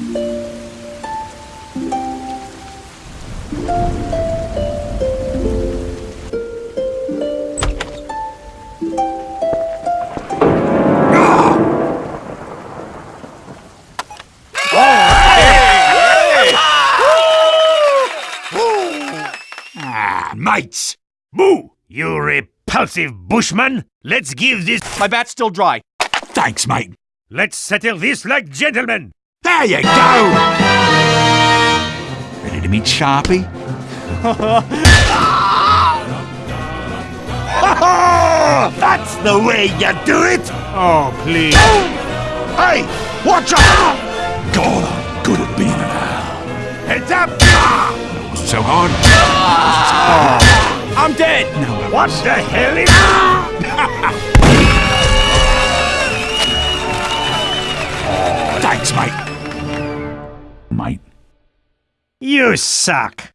Ah, mates! Boo! You repulsive bushman! Let's give this- My bat's still dry. Thanks, mate. Let's settle this like gentlemen! There you go! Ready to meet Sharpie? That's the way you do it! Oh, please. Hey, watch out! God, I'm good at being an owl. Heads up! Wasn't so hard. I'm dead. What the hell is. Thanks, mate. Mate. You suck!